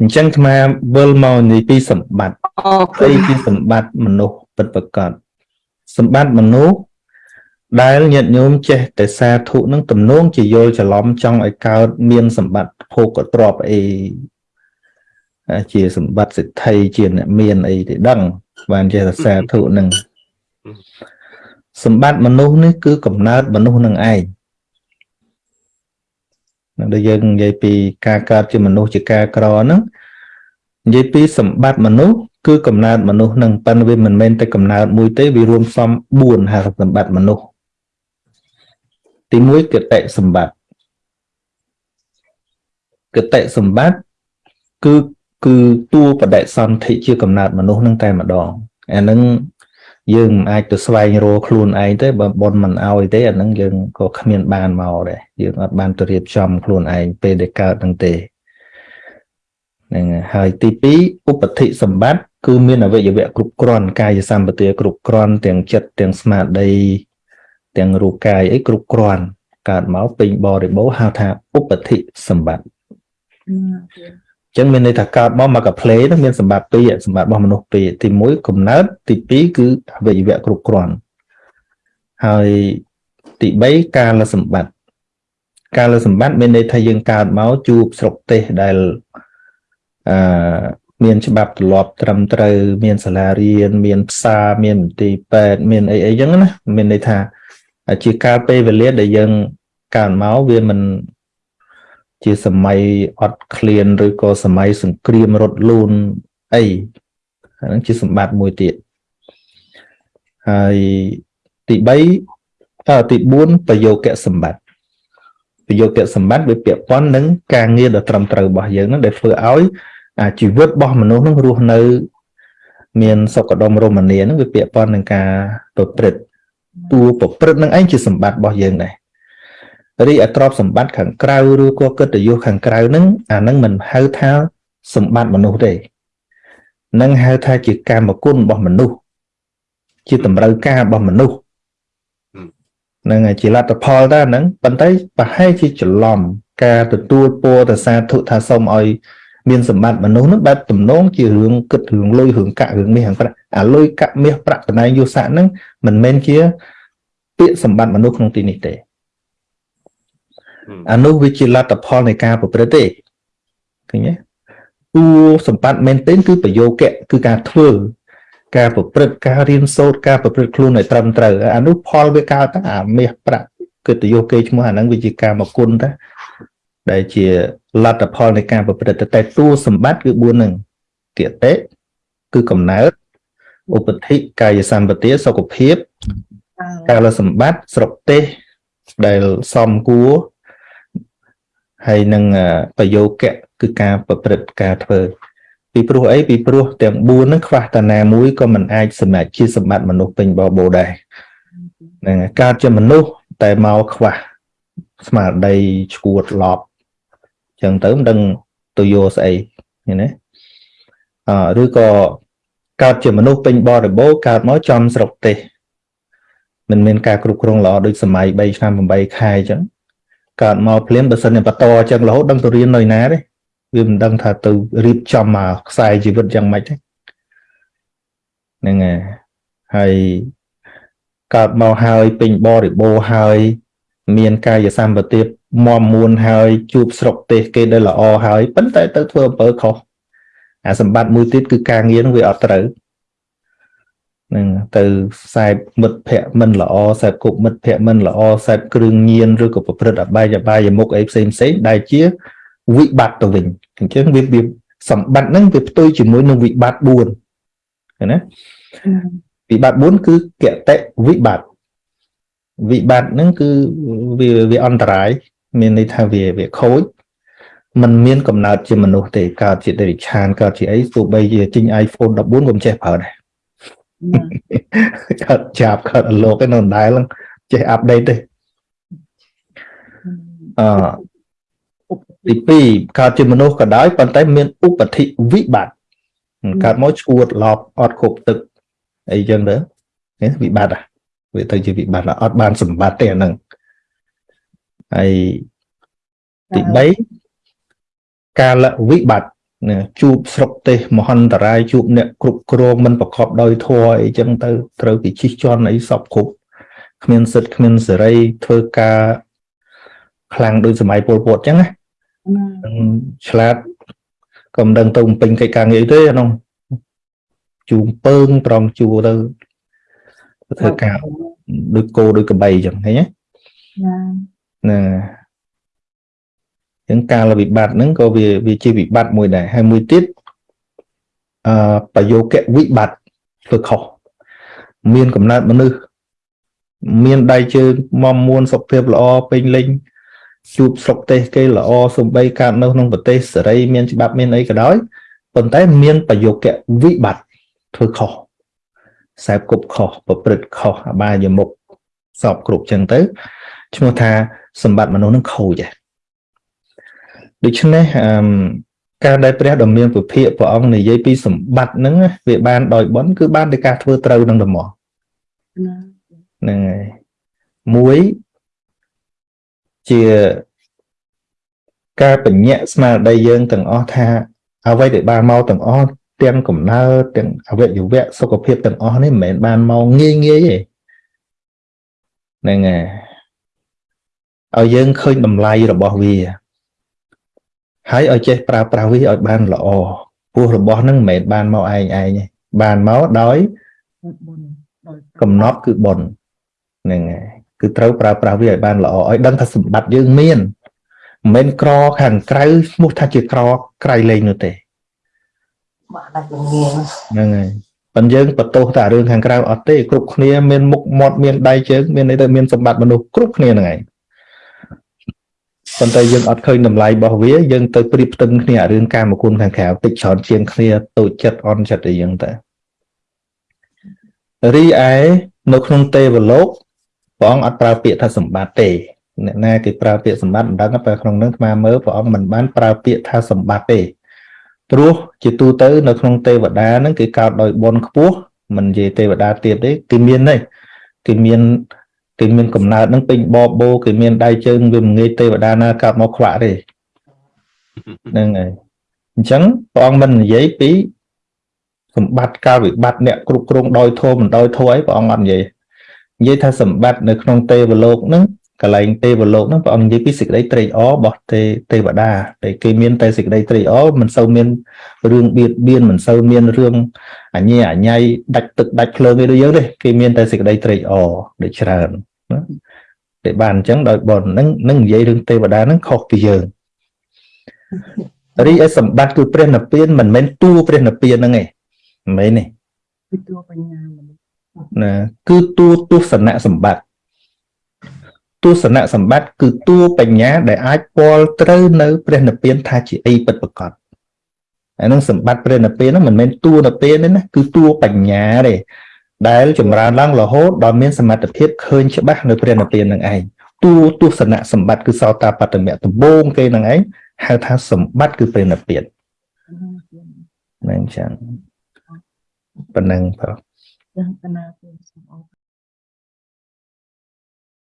អញ្ចឹងអាត្មាវិលមកនិយាយពីសម្បត្តិអរគុអីណជាសម្បត្តិមនុស្សពិតប្រាកដសម្បត្តិមនុស្សដែលញាតិញោមចេះតែសាធុនឹងទំនងជាយល់ច្រឡំចង់ឲ្យកើតមានសម្បត្តិភោគទ្រព្យអីអាជាសម្បត្តិសិទ្ធិជាអ្នកមានអីទេដឹង បានចេះតែសាធុនឹងសម្បត្តិមនុស្សនេះគឺកំណើតមនុស្សនឹងឯងនៅ ដែលយើងនិយាយពីការកើតជាមនុស្សជាការក្រហ្នឹងនិយាយពីសម្បត្តិមនុស្សគឺកំណើតមនុស្សនឹងប៉ុន្តែវាមិនមែនតែកំណើតមួយទេវារួមផ្សំ4ហៅថាសម្បត្តិមនុស្សទី1គតិសម្បត្តិគតិសម្បត្តិគឺគឺតួបដិសន្ធិជាកំណើតមនុស្សនឹងតែម្ដងអានឹង យើងមិនអាចទៅស្វែងរកខ្លួនឯងទេបើបនមិនអោយទេអានឹងយើងក៏គ្មានបានមកដែរយើងអត់បានទៅរៀបចំខ្លួនឯងពេលដែលកើតនឹងទេហ្នឹងហើយហើយទី2ឧបតិសម្បត្តិគឺមានអវយវៈគ្រប់គ្រាន់កាយសម្បទាគ្រប់គ្រាន់ទាំងចិត្តទាំងស្មារតីទាំងរូបកាយអីគ្រប់គ្រាន់កើតមកពេញបរិបូរណ៍ហៅថាឧបតិសម្បត្តិអញ្ចឹងមានន័យថាកើតមកមកកាផ្លេហ្នឹងមានសម្បត្តិពីរសម្បត្តិរបស់មនុស្សពីរទី1កំណើតទី2គឺអវយវៈគ្រប់គ្រាន់ហើយទី3កាលសម្បត្តិកាលសម្បត្តិមានន័យថាយើងកើតមកជួបស្រុកទេសដែលអឺមានច្បាប់ទម្លាប់ត្រឹមត្រូវមានសាលារៀនមានផ្សារមានមន្ទីរពេទ្យមានអីអីចឹងណាមានន័យថាជាកាលពេលវេលាដែលយើងកើតមកវាមិន ជាសម័យអត់ឃ្លានឬក៏សម័យសង្គ្រាមរត់លូនអីអាហ្នឹងជាសម្បត្តិមួយទៀតហើយទី3អឺទី4ប្រយោគៈសម្បត្តិប្រយោគៈសម្បត្តិវាពាក់ព័ន្ធនឹងការងារដ៏ត្រឹមត្រូវរបស់យើងហ្នឹងដែលធ្វើឲ្យអាជីវិតរបស់មនុស្សហ្នឹងរស់នៅ មានសុខដុមរមនាហ្នឹងវាពាក់ព័ន្ធនឹងការប្រព្រឹត្តតួប្រព្រឹត្តនឹងឯងជាសម្បត្តិរបស់យើងដែរ រីឯទ្រព្យសម្បត្តិខាងក្រៅឬក៏កិត្តិយសខាងក្រៅហ្នឹងអាហ្នឹងមិនហៅថាសម្បត្តិមនុស្សទេនឹងហៅថាជាកម្មគុណរបស់មនុស្សជាតម្រូវការរបស់មនុស្សហ្នឹងហើយជាលទ្ធផលតើហ្នឹងប៉ុន្តែប្រហែលជាច្រឡំការទទួលពរទៅសាធុថាសូមឲ្យមានសម្បត្តិមនុស្សហ្នឹងបែបទំនងជារឿងគិតរឿងលុយរឿងកាក់រឿងមាសរឿងប្រាក់អាលុយកាក់មាសប្រាក់តំណែងយុស័កហ្នឹងមិនមែនជាពាក្យសម្បត្តិមនុស្សក្នុងទីនេះទេ អានោះវាជាលទ្ធផលនៃការប្រព្រឹត្តទេឃើញទេតួសម្បត្តិមែនទែនគឺប្រយោគៈគឺការធ្វើការប្រព្រឹត្តការរៀនសូត្រការប្រព្រឹត្តខ្លួនឲ្យត្រឹមត្រូវអានោះផលវាកើតតាអាមាសប្រាក់កិត្តិយសគេឈ្មោះអាហ្នឹងវាជាការមកគុណតាដែលជាលទ្ធផលនៃការប្រព្រឹត្តតែតួសម្បត្តិគឺ4ហ្នឹងគតិគឺកំណើតឧបតិកាយសម្បទាសុខភាពកាលសម្បត្តិស្រុកទេសដែលសំគួរ ហើយនឹងប្រយោគៈគឺការប្រព្រឹត្តការធ្វើពីព្រោះអីពីព្រោះទាំង4ហ្នឹងខ្វះតាណាមួយក៏មិនអាចសម្រេចជាសម្បត្តិមនុស្សពេញបបោដែរហ្នឹងហើយកើតជាមនុស្សតែមកខ្វះស្មារតីឈួតឡប់ចឹងទៅមិនដឹងទៅយកស្អីឃើញទេអឬក៏កើតជាមនុស្សពេញបរិបូរណ៍កើតមកចំស្រុកទេសមិនមានការគ្រប់គ្រងល្អដូចសម័យ3ឆ្នាំ8ខែអញ្ចឹង កើតមកភ្លាមបើសិនជាបន្តអញ្ចឹងរហូតដឹងទៅរៀននៅណាទេវាមិនដឹងថាទៅរៀបចំមកខ្សែជីវិតយ៉ាងម៉េចទេហ្នឹងហើយហើយកើតមកហើយពេញបរិបូរហើយ មានកាយសម្បទាមមមួនហើយជួបស្រុកទេសគេដែលល្អហើយប៉ុន្តែទៅធ្វើអំពើខុសអាសម្បត្តិមួយទៀតគឺការងារនឹងវាអត់ត្រូវ នឹងទៅខ្សែមិត្តភ័ក្ដិមិនល្អខ្សែគប់មិត្តភ័ក្ដិមិនល្អខ្សែគ្រឿងញៀនឬក៏ប្រព្រឹត្តអបាយអបាយមុខអីផ្សេងផ្សេងដែលជាវិបត្តិទៅវិញអញ្ចឹងវាវាសម្បត្តិហ្នឹងវាផ្ទុយជាមួយនឹងវិបត្តិ4ឃើញណាវិបត្តិ4គឺកតិវិបត្តិវិបត្តិហ្នឹងគឺវាវាអន្តរាយមានន័យថាវាវាខូចมันមានកំណើតជាមនុស្សទេកើតជាដេរិឆានកើតជាអីទោះបីជាទិញ iPhone 14ក៏មិនចេះប្រើដែរ កើតចាប់កើតអលោកឯនៅដដែលចេះអាប់ដេតទេអឺទី2កើតជាមនុស្សក៏ដោយប៉ុន្តែមានឧបធិវិបត្តិកើតមកឈួតឡប់អត់គ្រប់ទឹកអីចឹងទៅវិបត្តិវាទៅជាវិបត្តិអត់បានសម្បត្តិទេអាហ្នឹងហើយទី3កាលវិបត្តិណា ជួបស្រុកទេសមហន្តរាយជួបអ្នកគ្រប់គ្រងមិនប្រកបដោយធម៌អីចឹងទៅត្រូវគេជិះជាន់អីសពគ្រប់គ្មានសិទ្ធគ្មានសេរីធ្វើការខ្លាំងដូចសម័យពលពតចឹងណាឆ្លាតក៏មិនដឹងទៅបំពេញកិច្ចការងារទេអានោះជួងពើងត្រង់ជួទៅធ្វើការដូចគោដូចកបីចឹងឃើញទេណា ចឹងការវិបត្តិហ្នឹងក៏វាវាជាវិបត្តិមួយដែរហើយមួយទៀតអឺប្រយោគវិបត្តិធ្វើខុសមានកំណើតមនុស្សមានដៃជើងមមមួនសុខភាពល្អពេញលេញជួបស្រុកទេសគេល្អសំបីកើតនៅក្នុងប្រទេសសេរីមានច្បាប់មានអីក៏ដោយប៉ុន្តែមានប្រយោគវិបត្តិធ្វើខុសខ្សែគប់ខុសប្រព្រឹត្តខុសអបាយមុខសពគ្រប់ចឹងទៅឈ្មោះថាសម្បត្តិមនុស្សនឹងខូច ដូច្នេះអឺការដែលព្រះដ៏មានពុភិព្រះអង្គនិយាយពីសម្បត្តិហ្នឹងវាបានដោយបន់គឺបានដោយការធ្វើត្រូវនឹងដំណោះហ្នឹងហើយមួយជាការបញ្ញៈស្មារតីយើងទាំងអស់ថា អ្វីដែលបានមកទាំងអស់ទាំងកំណើតទាំងអវយវៈសុខភាពទាំងអស់នេះមិនមែនបានមកងាយងាយទេហ្នឹងហើយឲ្យយើងឃើញតម្លៃរបស់វា ហើយឲ្យចេះប្រើប្រាស់វាឲ្យបានល្អព្រោះរបស់ហ្នឹងមិនមែនបានមកឯងឯងទេបានមកដោយកំណត់គឺបុណ្យហ្នឹងហើយគឺត្រូវប្រើប្រាស់វាឲ្យបានល្អឲ្យដឹងថាសម្បត្តិយើងមានមិនមែនក្រខាងក្រៅឈ្មោះថាជាក្រក្រៃលែងនោះទេបាទដាច់លងៀងហ្នឹងហើយប៉ុន្តែយើងបន្ទោសតែរឿងខាងក្រៅអត់ទេគ្រប់គ្នាមានមុខមាត់មានដៃជើងមានន័យទៅមានសម្បត្តិមនុស្សគ្រប់គ្នាហ្នឹងឯង ប៉ុន្តែយើងអត់ឃើញតម្លៃរបស់វាយើងទៅប្រៀបផ្ទឹមគ្នាអារឿងកាមគុណខាងក្រៅតិចច្រើនជាងគ្នាតូចចិត្តអន់ចិត្តអីចឹងទៅរីឯនៅក្នុងទេវលោកព្រះអង្គអត់ប្រើពាក្យថាសម្បត្តិទេអ្នកណាគេប្រើពាក្យសម្បត្តិមិនដឹងតែក្នុងនឹងអាមើលព្រះអង្គមិនបានប្រើពាក្យថាសម្បត្តិទេព្រោះជាទូទៅនៅក្នុងទេវតាហ្នឹងគេកោតដោយបុណ្យខ្ពស់មិននិយាយទេវតាទៀតទេគេមានទេគេមាន គេមានកំណើតហ្នឹងពេញបបោគេមានដៃជើងវាមិនងាយទេវតាណាកោតមកខ្វាក់ទេហ្នឹងហើយអញ្ចឹងព្រះអង្គមិននិយាយពីសម្បត្តិការវិបត្តិអ្នកគ្រប់គ្រងដោយធម៌មិនដោយធម៌អីព្រះអង្គអត់និយាយនិយាយថាសម្បត្តិនៅក្នុងទេវលោកហ្នឹង កលែងទេវលោកហ្នឹងព្រះអង្គនិយាយពីសេចក្តីត្រេកអររបស់ទេទេវតាតែគេមានតែសេចក្តីត្រេកអរមិនសូវមានរឿងបៀតបៀនមិនសូវមានរឿងអញ្ញាអញ្ញៃដាច់ទឹកដាច់ភ្លើងអីដូចយើងទេគេមានតែសេចក្តីត្រេកអរដូចច្រើនណាតែបានអញ្ចឹងដោយបនហ្នឹងនឹងនិយាយរឿងទេវតាហ្នឹងខុសពីយើងរីឯសម្បត្តិគឺព្រះនិព្វានមិនមែនតួព្រះនិព្វានហ្នឹងឯងមិនមែនទេគឺតួបញ្ញាណាគឺតួទស្សនៈសម្បត្តិ ទស្សនៈសម្បត្តិគឺតួបញ្ញាដែលអាចពលត្រូវនៅព្រះនិព្វានថាជាអីពិតប្រាកដអានឹងសម្បត្តិព្រះនិព្វានហ្នឹងមិនមែនតួនិព្វានទេណាគឺតួបញ្ញាទេដែលចម្រើនឡើងរហូតដល់មានសមត្ថភាពឃើញច្បាស់នៅព្រះនិព្វាននឹងឯងតួទស្សនៈសម្បត្តិគឺសោតាបត្តមៈដំបូងគេនឹងឯងហៅថាសម្បត្តិគឺព្រះនិព្វានហ្នឹងចឹងប៉ុណ្ណឹងបងចឹងកណាសូមអរ